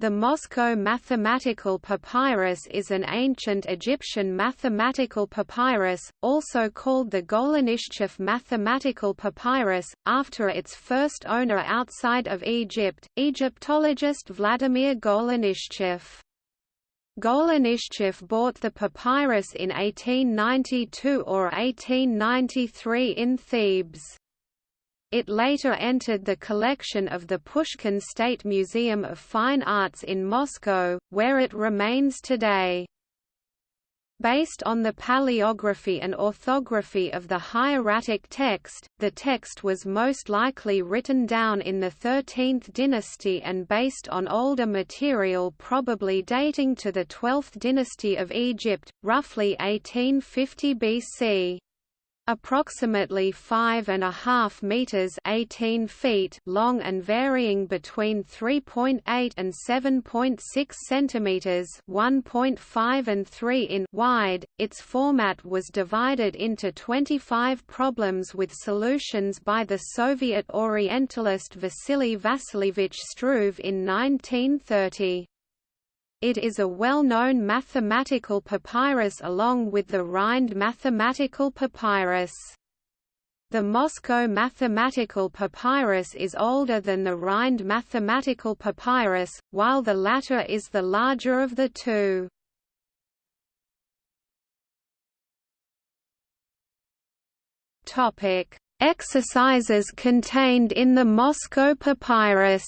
The Moscow mathematical papyrus is an ancient Egyptian mathematical papyrus, also called the Golenishtchev mathematical papyrus, after its first owner outside of Egypt, Egyptologist Vladimir Golenishtchev. Golenishtchev bought the papyrus in 1892 or 1893 in Thebes. It later entered the collection of the Pushkin State Museum of Fine Arts in Moscow, where it remains today. Based on the paleography and orthography of the hieratic text, the text was most likely written down in the 13th dynasty and based on older material probably dating to the 12th dynasty of Egypt, roughly 1850 BC approximately 5.5 meters (18 feet) long and varying between 3.8 and 7.6 centimeters (1.5 and 3 in) wide. Its format was divided into 25 problems with solutions by the Soviet Orientalist Vasily Vasilievich Struve in 1930. It is a well-known mathematical papyrus along with the Rhind mathematical papyrus. The Moscow mathematical papyrus is older than the Rhind mathematical papyrus, while the latter is the larger of the two. Exercises contained in the Moscow papyrus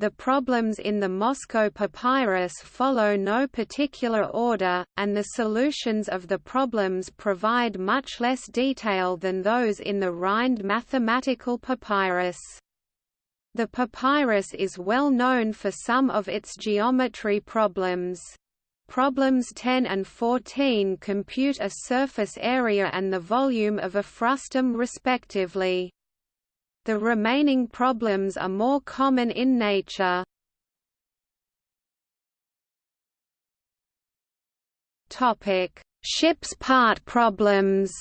The problems in the Moscow papyrus follow no particular order, and the solutions of the problems provide much less detail than those in the Rhind mathematical papyrus. The papyrus is well known for some of its geometry problems. Problems 10 and 14 compute a surface area and the volume of a frustum respectively. The remaining problems are more common in nature. Topic: Ship's part problems.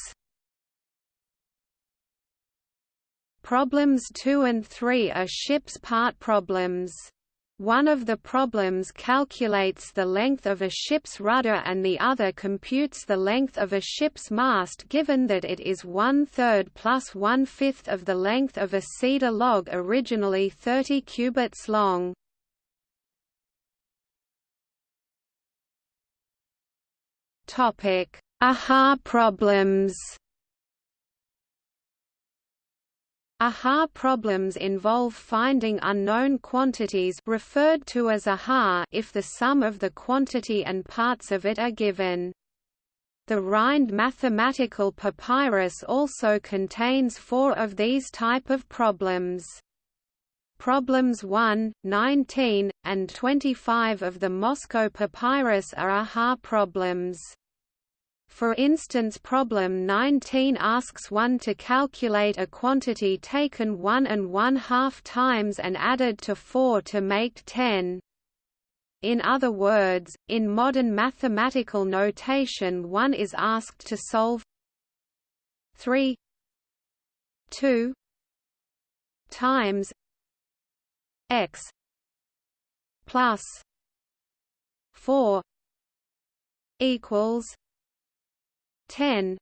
Problems 2 and 3 are ship's part problems. One of the problems calculates the length of a ship's rudder and the other computes the length of a ship's mast given that it is one-third plus one-fifth of the length of a cedar log originally 30 cubits long. Aha problems Aha problems involve finding unknown quantities referred to as aha if the sum of the quantity and parts of it are given. The Rhind mathematical papyrus also contains four of these type of problems. Problems 1, 19, and 25 of the Moscow papyrus are aha problems. For instance problem 19 asks one to calculate a quantity taken one and one-half times and added to 4 to make 10. In other words, in modern mathematical notation one is asked to solve 3 2 times x plus 4 equals 10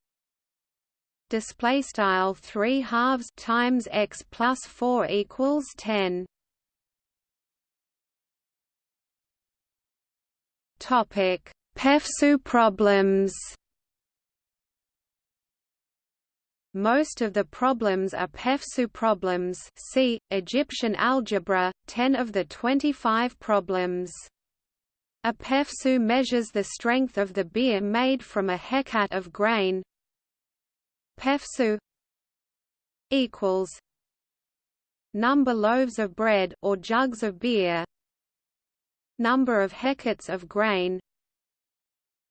display style 3 halves times x plus 4 equals 10 topic pefsu problems. Most of the problems are Pefsu problems. See, Egyptian algebra, 10 of the 25 problems. A pefsu measures the strength of the beer made from a hecat of grain. Pefsu equals number loaves of bread or jugs of beer. Number of hecats of grain.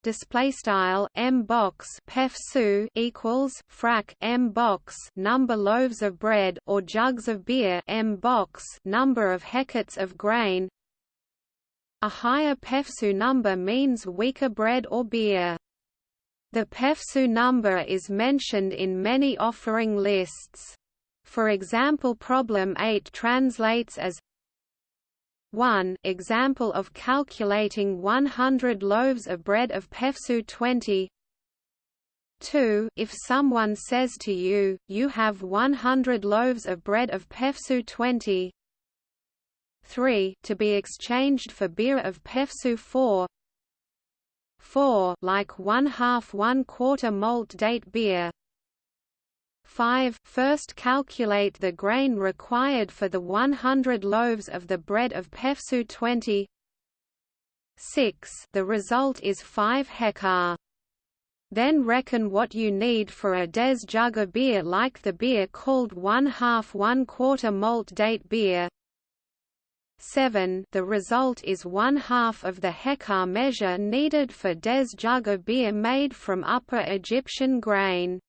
Display style m box pefsu equals frac m box number loaves of bread or jugs of beer m box number of hecats of grain a higher Pefsu number means weaker bread or beer. The Pefsu number is mentioned in many offering lists. For example problem 8 translates as 1 example of calculating 100 loaves of bread of Pefsu 20 2 If someone says to you, you have 100 loaves of bread of Pefsu 20 3 to be exchanged for beer of Pefsu 4 4 like 1 half 1 quarter malt date beer. 5 First calculate the grain required for the 100 loaves of the bread of Pefsu 20 6 The result is 5 hekat. Then reckon what you need for a des jug of beer like the beer called 1 half 1 quarter malt date beer 7 The result is one half of the hekat measure needed for des jug beer made from Upper Egyptian grain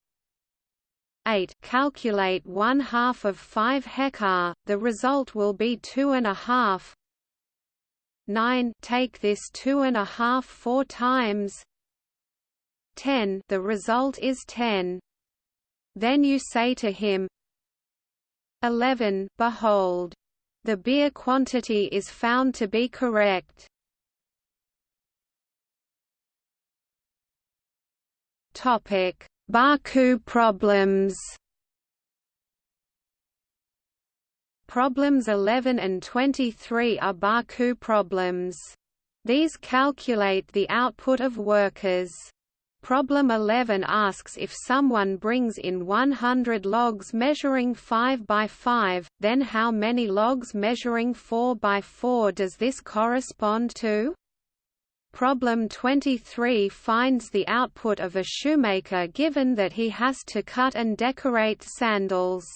8 calculate one half of 5 hekat, the result will be two and a half. 9 take this two and a half four times. 10 the result is 10. Then you say to him 11 behold the beer quantity is found to be correct. Topic Baku problems Problems 11 and 23 are Baku problems. These calculate the output of workers. Problem 11 asks if someone brings in 100 logs measuring 5 by 5, then how many logs measuring 4 by 4 does this correspond to? Problem 23 finds the output of a shoemaker given that he has to cut and decorate sandals.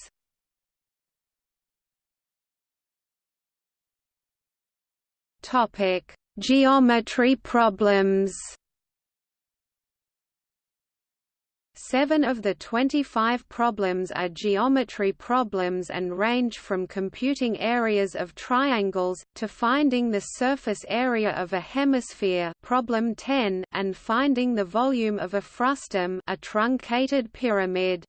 Topic: Geometry problems. Seven of the 25 problems are geometry problems and range from computing areas of triangles, to finding the surface area of a hemisphere problem 10, and finding the volume of a frustum a truncated pyramid.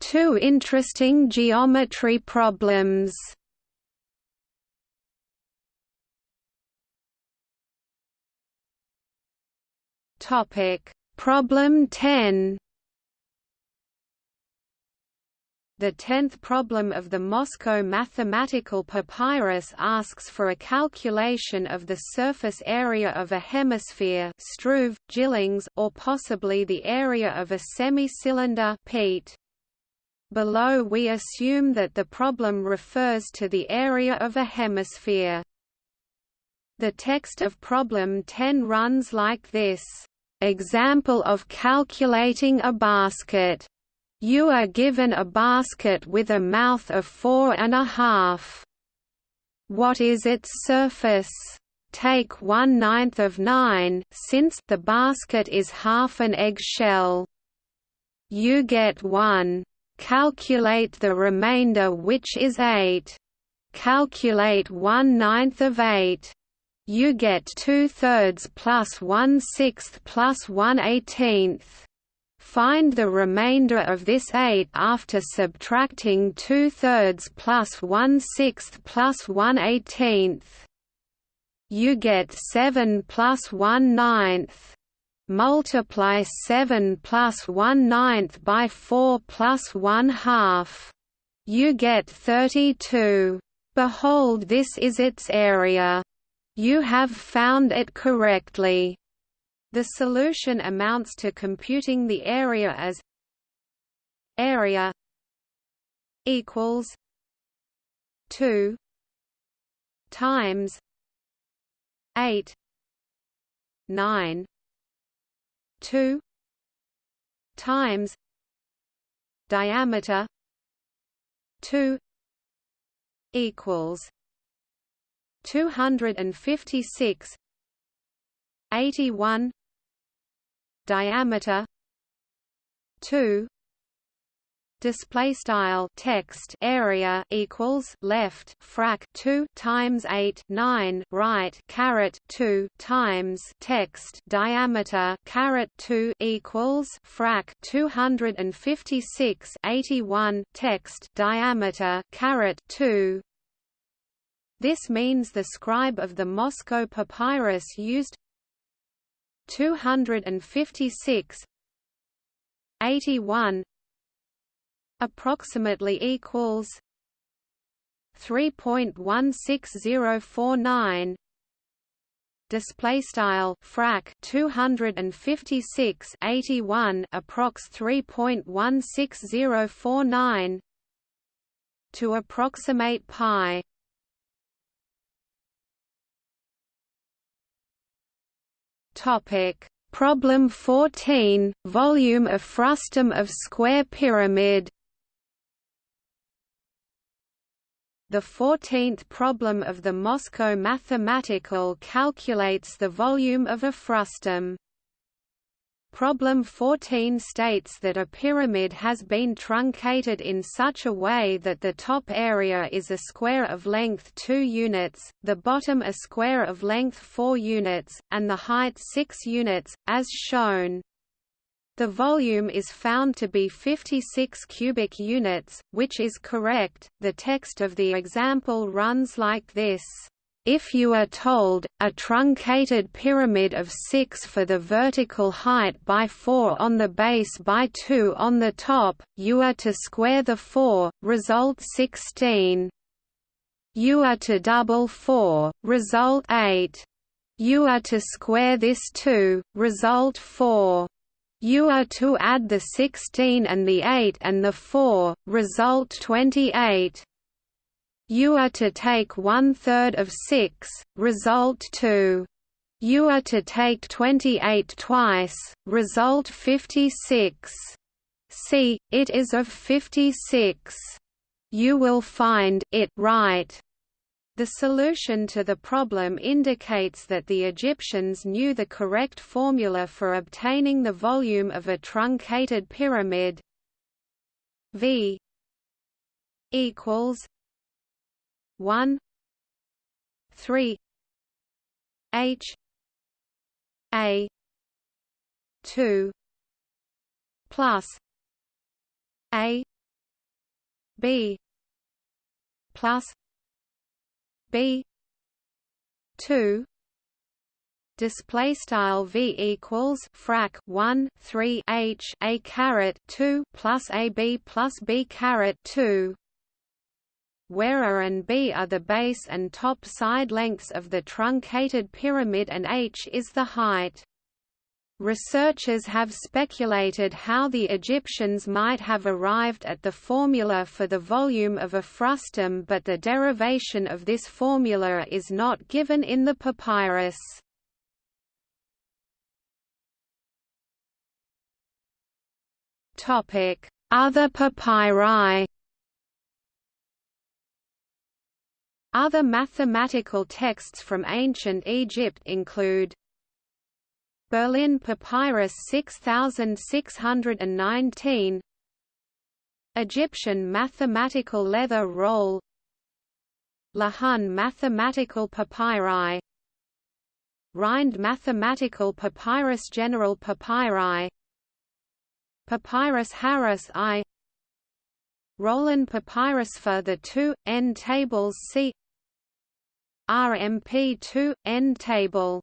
Two interesting geometry problems Topic: Problem 10. The tenth problem of the Moscow mathematical papyrus asks for a calculation of the surface area of a hemisphere struve, Gillings, or possibly the area of a semi-cylinder. Below we assume that the problem refers to the area of a hemisphere. The text of problem 10 runs like this. Example of calculating a basket. You are given a basket with a mouth of four and a half. What is its surface? Take one ninth of nine, since the basket is half an eggshell. You get one. Calculate the remainder which is eight. Calculate one ninth of eight you get two-thirds plus one-sixth plus one-eighteenth. Find the remainder of this 8 after subtracting two-thirds plus one-sixth plus one-eighteenth. You get 7 plus one-ninth. Multiply 7 plus one-ninth by 4 plus one-half. You get 32. Behold this is its area. You have found it correctly. The solution amounts to computing the area as area equals 2 times 8 9 2 times diameter 2 equals 256 81 diameter 2 display style text area equals left frac 2 times 8 9 right caret 2 times text diameter caret 2 equals frac 256 81 text diameter caret 2 this means the scribe of the Moscow papyrus used 256 81 approximately equals 3.16049 display style frac 256 81 approx 3.16049 to approximate pi topic problem 14 volume of frustum of square pyramid The 14th problem of the Moscow Mathematical calculates the volume of a frustum. Problem 14 states that a pyramid has been truncated in such a way that the top area is a square of length 2 units, the bottom a square of length 4 units, and the height 6 units, as shown. The volume is found to be 56 cubic units, which is correct. The text of the example runs like this. If you are told, a truncated pyramid of 6 for the vertical height by 4 on the base by 2 on the top, you are to square the 4, result 16. You are to double 4, result 8. You are to square this 2, result 4. You are to add the 16 and the 8 and the 4, result 28. You are to take one-third of 6, result 2. You are to take 28 twice, result 56. See, it is of 56. You will find it right. The solution to the problem indicates that the Egyptians knew the correct formula for obtaining the volume of a truncated pyramid V equals 1 3 H A 2 plus A B plus b 2 display style v equals frac 1 3 h a caret 2 plus a b plus b caret 2 where a and b are the base and top side lengths of the truncated pyramid and h is the height Researchers have speculated how the Egyptians might have arrived at the formula for the volume of a frustum but the derivation of this formula is not given in the papyrus. Other papyri Other mathematical texts from ancient Egypt include Berlin Papyrus 6619 Egyptian mathematical leather roll Lahun mathematical papyri Rhind mathematical papyrus general papyri Papyrus Harris I Rollin papyrus for the two, N tables see RMP2, N table